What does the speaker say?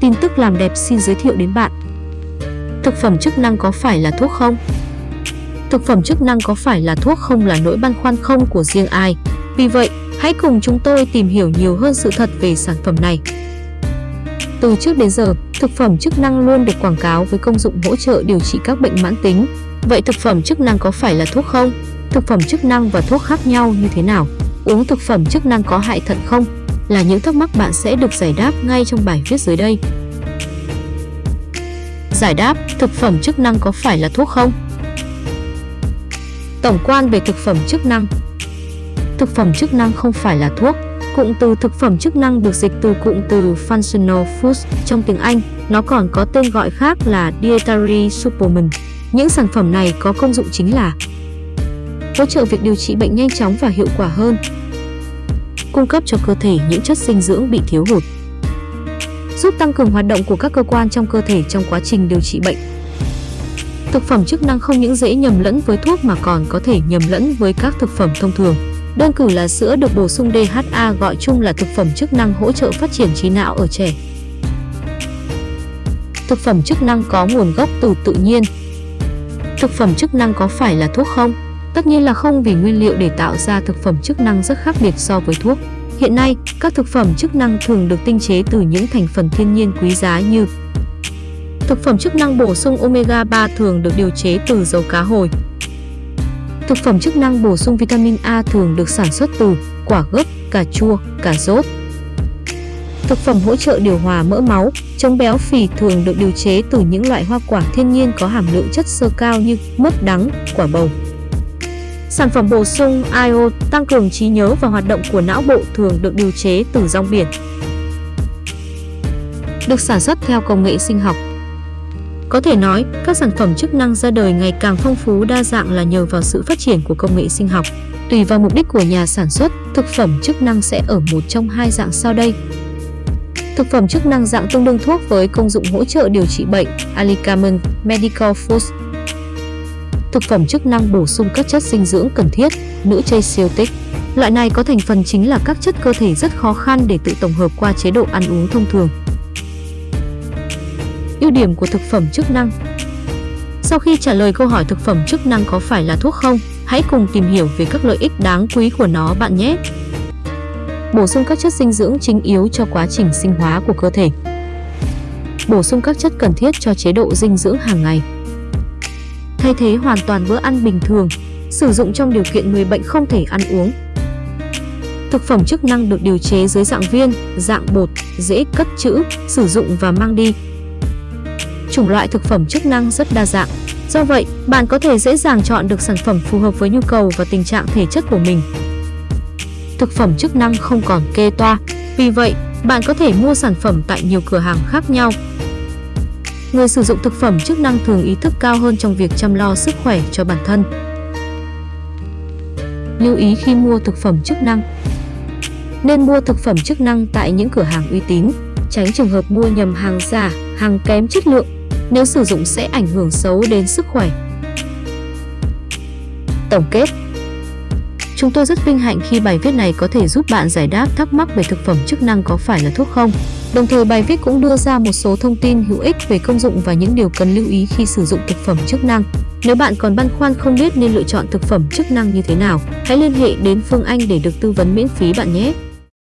Tin tức làm đẹp xin giới thiệu đến bạn. Thực phẩm chức năng có phải là thuốc không? Thực phẩm chức năng có phải là thuốc không là nỗi băn khoăn không của riêng ai. Vì vậy, hãy cùng chúng tôi tìm hiểu nhiều hơn sự thật về sản phẩm này. Từ trước đến giờ, thực phẩm chức năng luôn được quảng cáo với công dụng hỗ trợ điều trị các bệnh mãn tính. Vậy thực phẩm chức năng có phải là thuốc không? Thực phẩm chức năng và thuốc khác nhau như thế nào? Uống thực phẩm chức năng có hại thận không? Là những thắc mắc bạn sẽ được giải đáp ngay trong bài viết dưới đây. Giải đáp, thực phẩm chức năng có phải là thuốc không? Tổng quan về thực phẩm chức năng Thực phẩm chức năng không phải là thuốc. Cụm từ thực phẩm chức năng được dịch từ cụm từ functional foods trong tiếng Anh. Nó còn có tên gọi khác là dietary supplement. Những sản phẩm này có công dụng chính là hỗ trợ việc điều trị bệnh nhanh chóng và hiệu quả hơn, cung cấp cho cơ thể những chất dinh dưỡng bị thiếu hụt, giúp tăng cường hoạt động của các cơ quan trong cơ thể trong quá trình điều trị bệnh. Thực phẩm chức năng không những dễ nhầm lẫn với thuốc mà còn có thể nhầm lẫn với các thực phẩm thông thường. Đơn cử là sữa được bổ sung DHA gọi chung là thực phẩm chức năng hỗ trợ phát triển trí não ở trẻ. Thực phẩm chức năng có nguồn gốc từ tự nhiên. Thực phẩm chức năng có phải là thuốc không? Tất nhiên là không vì nguyên liệu để tạo ra thực phẩm chức năng rất khác biệt so với thuốc. Hiện nay, các thực phẩm chức năng thường được tinh chế từ những thành phần thiên nhiên quý giá như Thực phẩm chức năng bổ sung omega 3 thường được điều chế từ dầu cá hồi. Thực phẩm chức năng bổ sung vitamin A thường được sản xuất từ quả gấc, cà chua, cà rốt. Thực phẩm hỗ trợ điều hòa mỡ máu, chống béo phì thường được điều chế từ những loại hoa quả thiên nhiên có hàm lượng chất xơ cao như mướp đắng, quả bầu. Sản phẩm bổ sung IO tăng cường trí nhớ và hoạt động của não bộ thường được điều chế từ rong biển. Được sản xuất theo công nghệ sinh học. Có thể nói, các sản phẩm chức năng ra đời ngày càng phong phú đa dạng là nhờ vào sự phát triển của công nghệ sinh học. Tùy vào mục đích của nhà sản xuất, thực phẩm chức năng sẽ ở một trong hai dạng sau đây. Thực phẩm chức năng dạng tương đương thuốc với công dụng hỗ trợ điều trị bệnh, Alicamen Medical Foods thực phẩm chức năng bổ sung các chất dinh dưỡng cần thiết, nữ chây siêu tích. Loại này có thành phần chính là các chất cơ thể rất khó khăn để tự tổng hợp qua chế độ ăn uống thông thường. Ưu điểm của thực phẩm chức năng Sau khi trả lời câu hỏi thực phẩm chức năng có phải là thuốc không, hãy cùng tìm hiểu về các lợi ích đáng quý của nó bạn nhé. Bổ sung các chất dinh dưỡng chính yếu cho quá trình sinh hóa của cơ thể. Bổ sung các chất cần thiết cho chế độ dinh dưỡng hàng ngày thay thế hoàn toàn bữa ăn bình thường, sử dụng trong điều kiện người bệnh không thể ăn uống. Thực phẩm chức năng được điều chế dưới dạng viên, dạng bột, dễ cất trữ, sử dụng và mang đi. Chủng loại thực phẩm chức năng rất đa dạng. Do vậy, bạn có thể dễ dàng chọn được sản phẩm phù hợp với nhu cầu và tình trạng thể chất của mình. Thực phẩm chức năng không còn kê toa, vì vậy, bạn có thể mua sản phẩm tại nhiều cửa hàng khác nhau người sử dụng thực phẩm chức năng thường ý thức cao hơn trong việc chăm lo sức khỏe cho bản thân. Lưu ý khi mua thực phẩm chức năng Nên mua thực phẩm chức năng tại những cửa hàng uy tín, tránh trường hợp mua nhầm hàng giả, hàng kém chất lượng. Nếu sử dụng sẽ ảnh hưởng xấu đến sức khỏe. Tổng kết Chúng tôi rất vinh hạnh khi bài viết này có thể giúp bạn giải đáp thắc mắc về thực phẩm chức năng có phải là thuốc không. Đồng thời bài viết cũng đưa ra một số thông tin hữu ích về công dụng và những điều cần lưu ý khi sử dụng thực phẩm chức năng. Nếu bạn còn băn khoăn không biết nên lựa chọn thực phẩm chức năng như thế nào, hãy liên hệ đến Phương Anh để được tư vấn miễn phí bạn nhé.